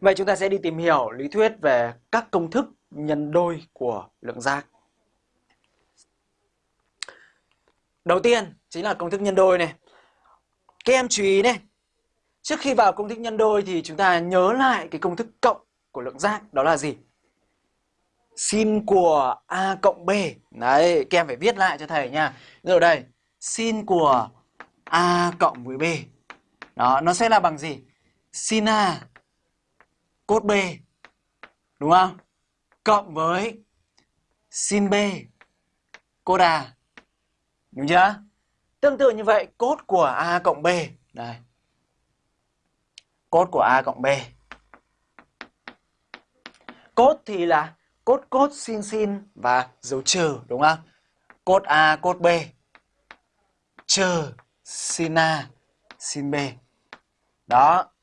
Vậy chúng ta sẽ đi tìm hiểu lý thuyết về các công thức nhân đôi của lượng giác. Đầu tiên chính là công thức nhân đôi này. Các em chú ý này. Trước khi vào công thức nhân đôi thì chúng ta nhớ lại cái công thức cộng của lượng giác đó là gì? Sin của A cộng B. Đấy, các em phải viết lại cho thầy nha. Rồi đây, sin của A cộng với B. Đó, nó sẽ là bằng gì? Sin A cốt B. Đúng không? Cộng với sin B cốt A. Đúng chưa? Tương tự như vậy, cốt của A cộng B. Đây. Cốt của A cộng B. Cốt thì là cốt cốt sin sin và dấu trừ đúng không? Cốt A cốt B trừ sin A sin B. Đó.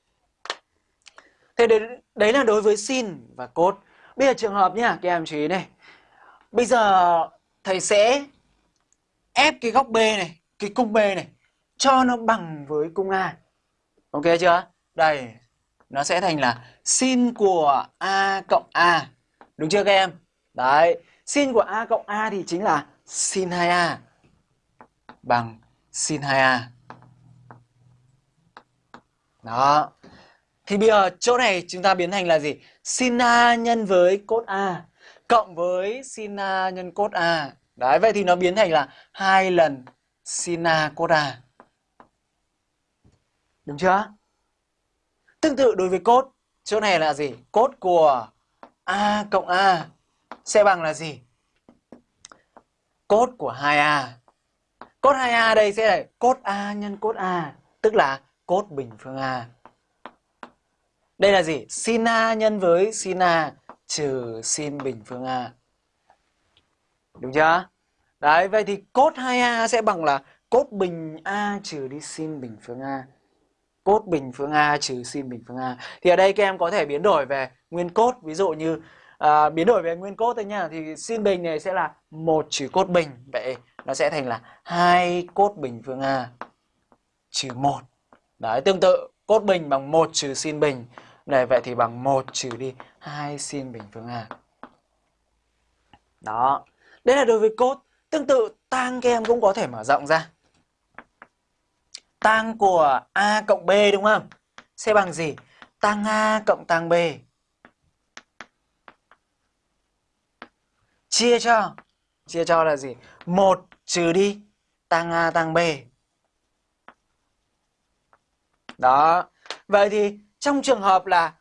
Thế đấy, đấy là đối với sin và cốt. Bây giờ trường hợp nhá, các em chú ý này. Bây giờ thầy sẽ ép cái góc B này, cái cung B này cho nó bằng với cung A. Ok chưa? Đây, nó sẽ thành là sin của A cộng A. Đúng chưa các em? Đấy, sin của A cộng A thì chính là sin 2A bằng sin 2A. Đó. Thì bây giờ chỗ này chúng ta biến thành là gì? Sin A nhân với cốt A cộng với sin A nhân cốt A. Đấy, vậy thì nó biến thành là hai lần sin A cốt A. Đúng chưa? Tương tự đối với cốt, chỗ này là gì? Cốt của A cộng A sẽ bằng là gì? Cốt của 2A. Cốt 2A đây sẽ là cốt A nhân cốt A, tức là cốt bình phương A. Đây là gì? Sin A nhân với sin A trừ sin bình phương A. Đúng chưa? Đấy, vậy thì cốt 2A sẽ bằng là cốt bình A trừ đi sin bình phương A. Cốt bình phương A trừ sin bình phương A. Thì ở đây các em có thể biến đổi về nguyên cốt. Ví dụ như à, biến đổi về nguyên cốt thôi nha. Thì sin bình này sẽ là một trừ cốt bình. Vậy nó sẽ thành là hai cốt bình phương A trừ một. Đấy, tương tự cốt bình bằng một trừ sin bình. Này, vậy thì bằng 1 trừ đi 2 sin bình phương A. Đó. Đây là đối với cốt. Tương tự, tang các em cũng có thể mở rộng ra. Tang của A cộng B, đúng không? Sẽ bằng gì? Tang A cộng tang B. Chia cho. Chia cho là gì? 1 trừ đi, tang A, tang B. Đó. Vậy thì trong trường hợp là